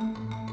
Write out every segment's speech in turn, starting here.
Música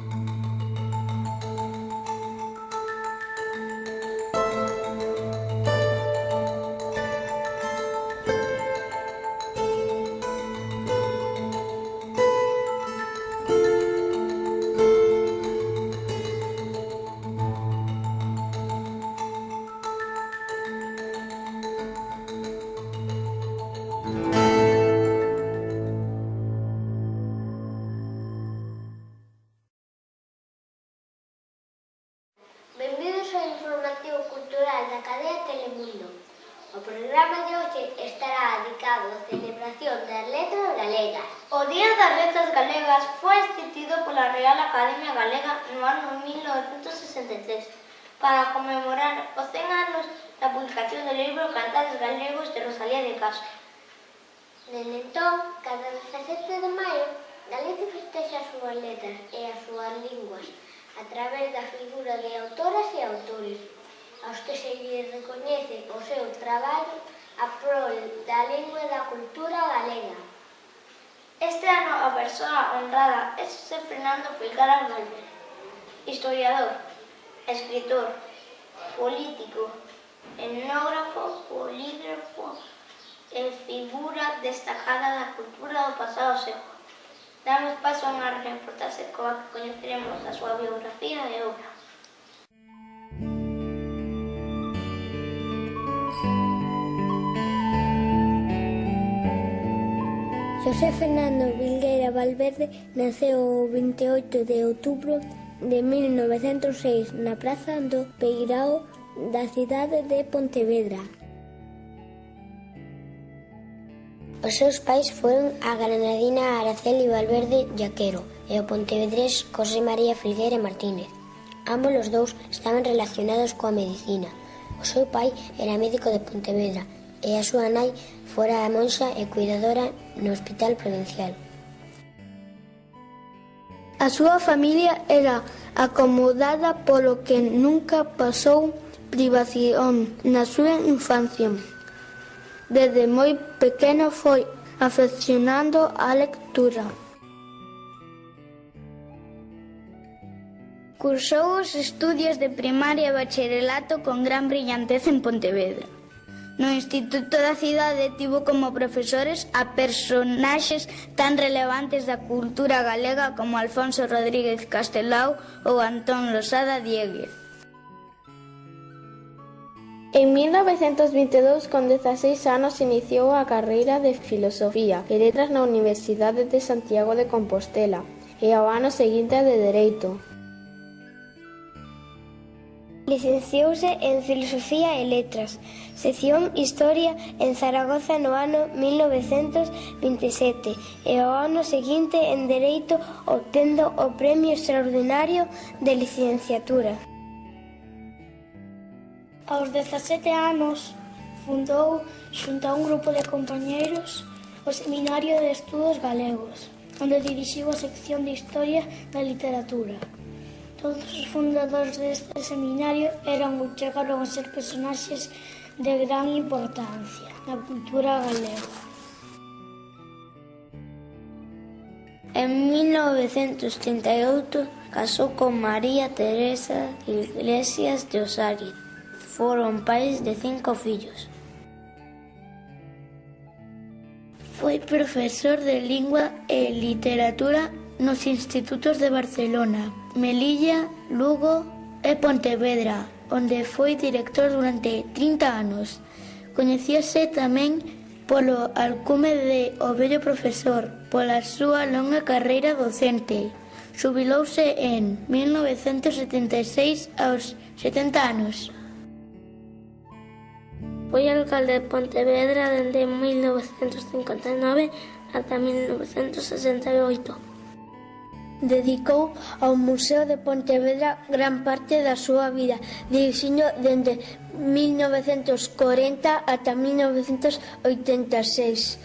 Día das Letras Galegas foi instituído pola Real Academia Galega no ano 1963 para conmemorar os 100 anos da publicación do libro Cantares Galegos de Rosalía de Castro. Dende entón, cada 17 de maio, Galicia festexa as súas letras e as súas linguas a través da figura de autoras e autores, aos que se lles recoñece o seu traballo a prol da lingua e da cultura galega. Este ano a persoa honrada é José Fernando Filgaras Valverde, historiador, escritor, político, etnógrafo, polígrafo e figura destacada da cultura do pasado século. Damos paso a unha reportaxe coa que coñeceremos a súa biografía e obra. José Fernando Vilgueira Valverde naceu o 28 de outubro de 1906 na Praza do Peirao da cidade de Pontevedra. Os seus pais foron a granadina Araceli Valverde Jaquero e o pontevedrés José María Filgueira Martínez. Ambos os dous estaban relacionados coa medicina. O seu pai era médico de Pontevedra e a súa nai fora a monxa e cuidadora no hospital provincial. A súa familia era acomodada polo que nunca pasou privación na súa infancia. Desde moi pequeno foi afeccionando á lectura. Cursou os estudios de primaria e bacharelato con gran brillantez en Pontevedra. No Instituto da Cidade tivo como profesores a personaxes tan relevantes da cultura galega como Alfonso Rodríguez Castelao ou Antón Losada Dieguez. En 1922, con 16 anos, iniciou a carreira de Filosofía e Letras na Universidade de Santiago de Compostela e ao ano seguinte de Dereito, Licenciouse en Filosofía e Letras, sección Historia en Zaragoza no ano 1927 e o ano seguinte en Dereito obtendo o Premio Extraordinario de Licenciatura. Aos 17 anos fundou xunto a un grupo de compañeiros o Seminario de Estudos Galegos, onde dirixiu a sección de Historia da Literatura. Todos os fundadores deste seminario eran ou chegaron a ser personaxes de gran importancia na cultura galega. En 1938 casou con María Teresa Iglesias de Osari. Foron pais de cinco fillos. Foi profesor de lingua e literatura nos institutos de Barcelona, Melilla, Lugo e Pontevedra, onde foi director durante 30 anos. Coñecíase tamén polo alcume de O Bello Profesor, pola súa longa carreira docente. Subilouse en 1976 aos 70 anos. Foi alcalde de Pontevedra dende 1959 ata 1968. Dedicou ao Museo de Pontevedra gran parte da súa vida, dirixindo dende 1940 ata 1986.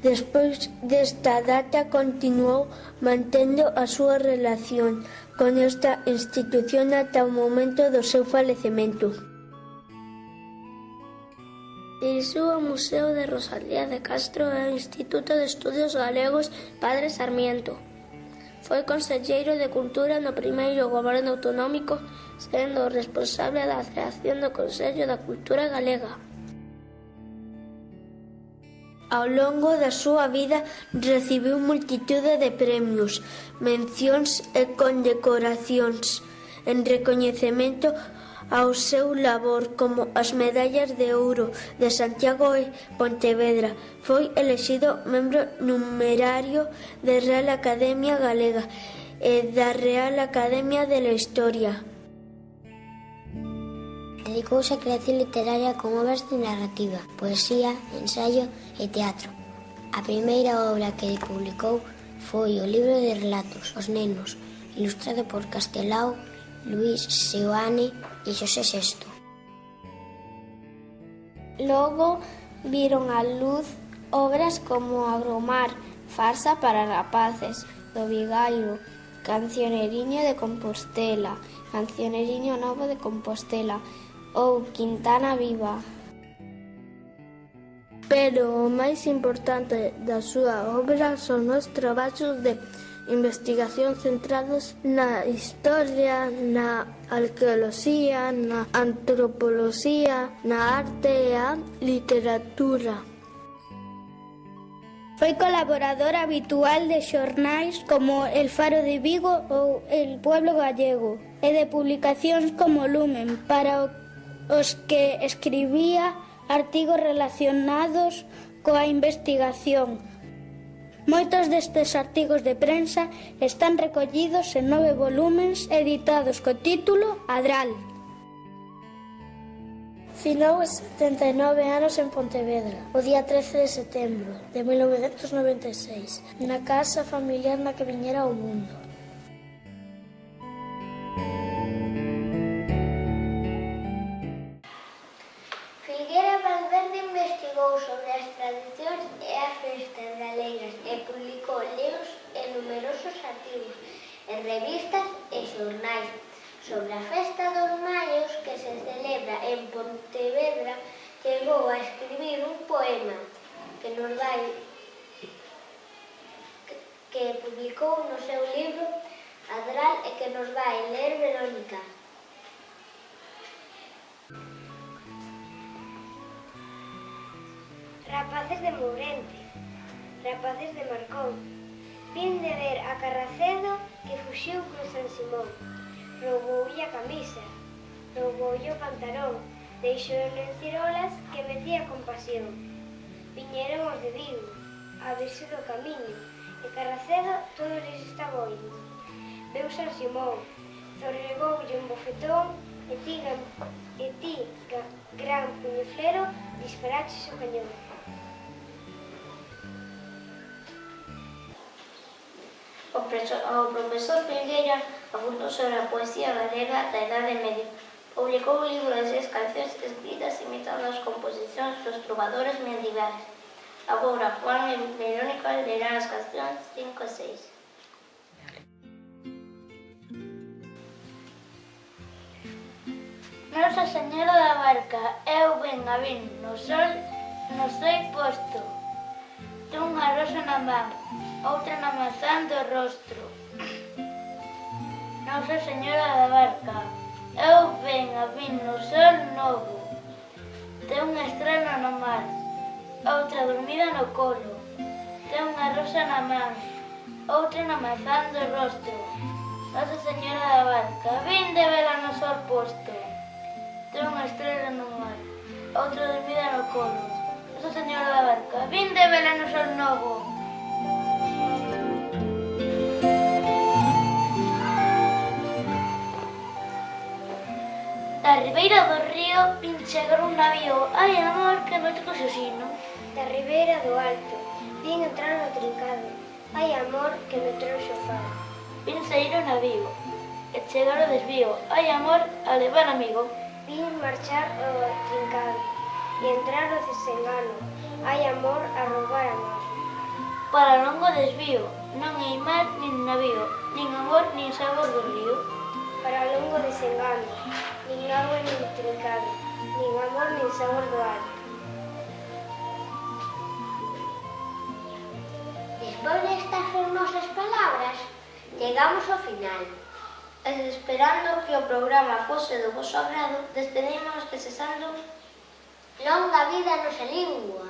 Despois desta data continuou mantendo a súa relación con esta institución ata o momento do seu falecemento. Dirixiu o Museo de Rosalía de Castro e o Instituto de Estudios Galegos Padre Sarmiento. Foi conselleiro de Cultura no primeiro goberno autonómico, sendo responsable da creación do Consello da Cultura Galega. Ao longo da súa vida recibiu multitude de premios, mencións e condecoracións en recoñecemento ao seu labor como as medallas de ouro de Santiago e Pontevedra. Foi elexido membro numerario da Real Academia Galega e da Real Academia de la Historia. Dedicouse a creación literaria con obras de narrativa, poesía, ensaio e teatro. A primeira obra que publicou foi o libro de relatos Os nenos, ilustrado por Castelao Luís Seoane e Xosé Sexto. Logo viron a luz obras como Agromar, Farsa para rapaces, do Vigairo, Cancioneriño de Compostela, Cancioneriño Novo de Compostela ou Quintana Viva. Pero o máis importante da súa obra son os traballos de investigación centrados na historia, na arqueoloxía, na antropoloxía, na arte e a literatura. Foi colaborador habitual de xornais como El Faro de Vigo ou El Pueblo Gallego e de publicacións como Lumen para os que escribía artigos relacionados coa investigación Moitos destes artigos de prensa están recollidos en nove volúmens editados co título Adral. Finou 79 anos en Pontevedra, o día 13 de setembro de 1996, na casa familiar na que viñera ao mundo. Figuera Valverde investigou sobre as tradicións e a festa numerosos artigos en revistas e xornais sobre a festa dos maios que se celebra en Pontevedra chegou a escribir un poema que nos vai que publicou no seu libro Adral e que nos vai ler Verónica. Rapaces de Mourente, rapaces de Marcón, Vin de ver a Carracedo que fuxiu con San Simón. Rouboulle a camisa, rouboulle o pantalón, deixou en cirolas que metía con pasión. Viñeron os de Vigo, a verse do camiño, e Carracedo todo lles estaba oindo. Veu San Simón, zorregoulle un bofetón e ti, e ti gran puñeflero disparaches o cañón. O, o profesor Filgueira sobre a poesía galega da Idade Media. Publicou un libro de seis cancións escritas imitando as composicións dos trovadores medievais. Agora, Juan e Verónica lerán as cancións 5 e 6. Nosa Señora da Barca, eu ben a vin, no sol, no sei posto, dunha rosa na mano, outra na mazán do rostro. Nosa Señora da Barca, eu ven a vin no sol novo, ten unha estrela no mar, outra dormida no colo, ten unha rosa na man, outra na mazán do rostro. Nosa Señora da Barca, vin de vela no sol posto, ten unha estrela no mar, outra dormida no colo, Nosa Señora da Barca, vin de vela no sol novo, Da ribeira do río pinchegar un navío Ai, amor, que noite co sino Da ribeira do alto Vin entrar no trincado. Ai, amor, que me trouxo fado Vin sair o navío E chegar o desvío. Ai, amor, a levar amigo Vin marchar o trincado E entrar o desengano Ai, amor, a roubar amor Para longo desvío Non hai mar, nin navío Nin amor, nin sabor do río para longo desengano, nin agua nin trincado, nin amor nin sabor do ar. Despois destas fermosas palabras, chegamos ao final. E esperando que o programa fose do vosso agrado, despedimos que cesando longa vida a nosa lingua.